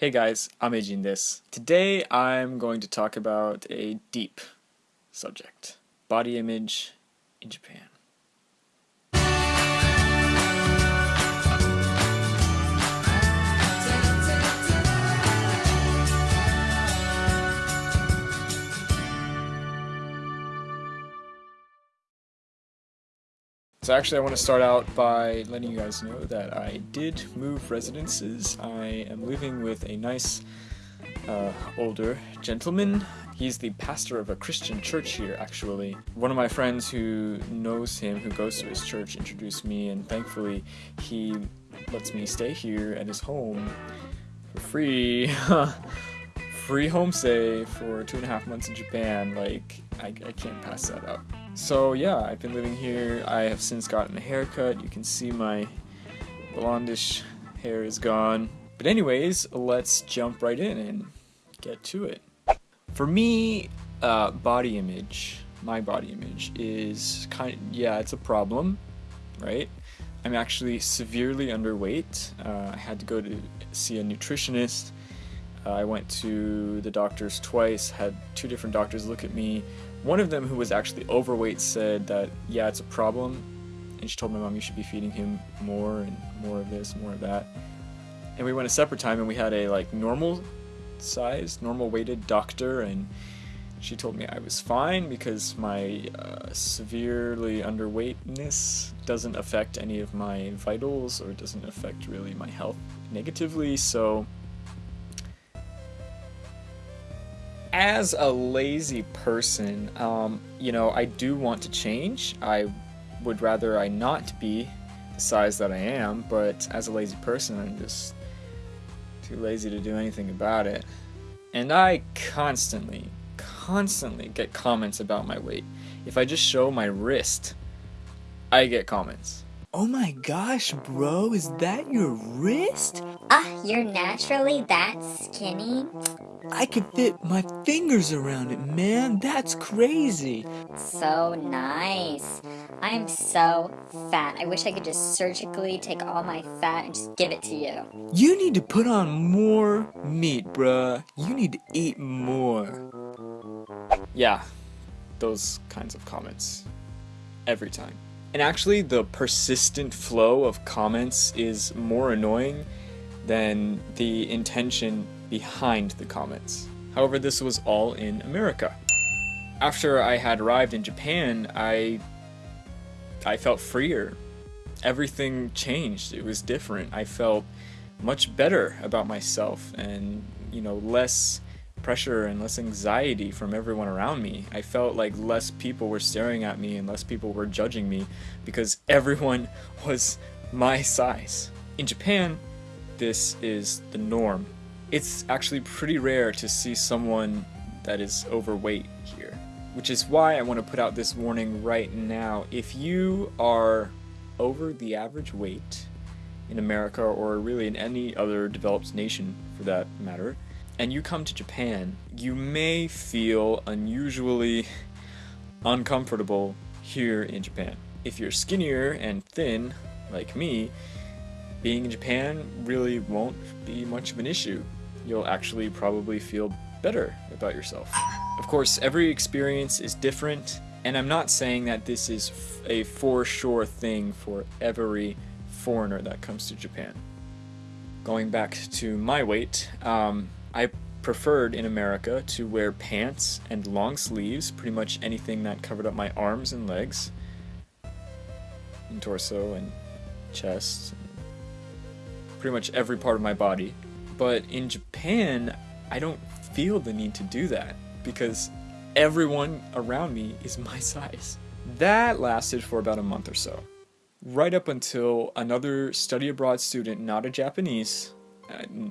Hey guys, I'm Eijin this. Today I'm going to talk about a deep subject. Body image in Japan. So actually I want to start out by letting you guys know that I did move residences. I am living with a nice uh, older gentleman. He's the pastor of a Christian church here actually. One of my friends who knows him, who goes to his church, introduced me and thankfully he lets me stay here at his home for free. free homestay for two and a half months in Japan. Like, I, I can't pass that up. So yeah, I've been living here. I have since gotten a haircut. You can see my blondish hair is gone. But anyways, let's jump right in and get to it. For me, uh, body image, my body image is kind of, yeah, it's a problem, right? I'm actually severely underweight. Uh, I had to go to see a nutritionist. Uh, I went to the doctors twice, had two different doctors look at me, one of them, who was actually overweight, said that, yeah, it's a problem. And she told my mom, you should be feeding him more and more of this, more of that. And we went a separate time and we had a like normal size, normal weighted doctor and she told me I was fine because my uh, severely underweightness doesn't affect any of my vitals or doesn't affect really my health negatively. So as a lazy person, um, you know, I do want to change. I would rather I not be the size that I am, but as a lazy person, I'm just too lazy to do anything about it. And I constantly, constantly get comments about my weight. If I just show my wrist, I get comments. Oh my gosh, bro, is that your wrist? Ah, uh, you're naturally that skinny? I can fit my fingers around it, man. That's crazy. So nice. I am so fat. I wish I could just surgically take all my fat and just give it to you. You need to put on more meat, bruh. You need to eat more. Yeah, those kinds of comments. Every time. And actually, the persistent flow of comments is more annoying than the intention behind the comments. However, this was all in America. After I had arrived in Japan, I I felt freer. Everything changed. It was different. I felt much better about myself and, you know, less pressure and less anxiety from everyone around me. I felt like less people were staring at me and less people were judging me because everyone was my size. In Japan, this is the norm. It's actually pretty rare to see someone that is overweight here, which is why I want to put out this warning right now. If you are over the average weight in America or really in any other developed nation for that matter, and you come to Japan, you may feel unusually uncomfortable here in Japan. If you're skinnier and thin, like me, being in Japan really won't be much of an issue. You'll actually probably feel better about yourself. Of course, every experience is different, and I'm not saying that this is a for sure thing for every foreigner that comes to Japan. Going back to my weight, um, I preferred in America to wear pants and long sleeves, pretty much anything that covered up my arms and legs, and torso and chest, pretty much every part of my body. But in Japan, I don't feel the need to do that because everyone around me is my size. That lasted for about a month or so. Right up until another study abroad student, not a Japanese,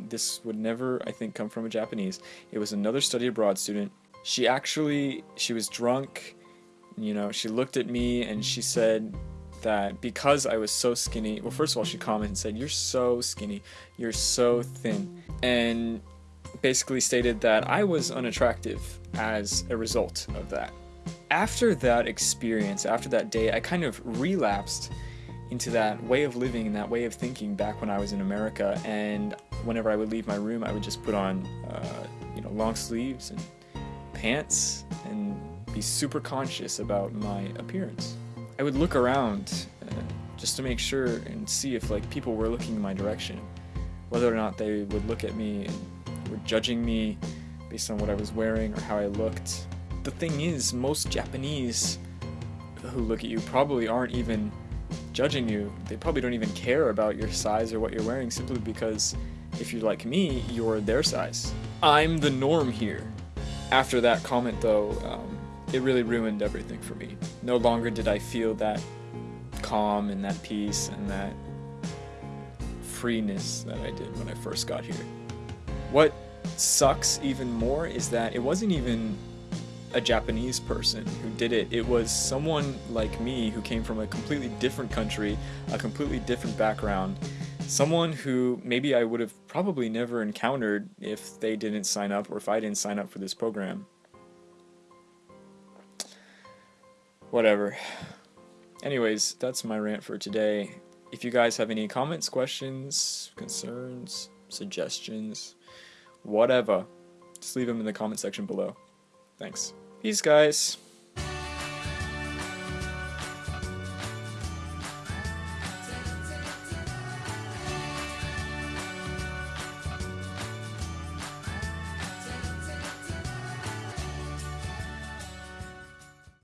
this would never, I think, come from a Japanese. It was another study abroad student. She actually, she was drunk. You know, she looked at me and she said that because I was so skinny, well, first of all, she commented and said, You're so skinny, you're so thin. And basically stated that I was unattractive as a result of that. After that experience, after that day, I kind of relapsed into that way of living and that way of thinking back when I was in America and whenever I would leave my room, I would just put on, uh, you know, long sleeves and pants and be super conscious about my appearance. I would look around uh, just to make sure and see if like people were looking in my direction, whether or not they would look at me and were judging me based on what I was wearing or how I looked. The thing is, most Japanese who look at you probably aren't even judging you. They probably don't even care about your size or what you're wearing simply because if you're like me, you're their size. I'm the norm here. After that comment, though, um, it really ruined everything for me. No longer did I feel that calm and that peace and that freeness that I did when I first got here. What sucks even more is that it wasn't even a Japanese person who did it. It was someone like me who came from a completely different country, a completely different background, someone who maybe I would have probably never encountered if they didn't sign up or if I didn't sign up for this program. Whatever. Anyways, that's my rant for today. If you guys have any comments, questions, concerns, suggestions, whatever, just leave them in the comment section below. Thanks. Peace, guys.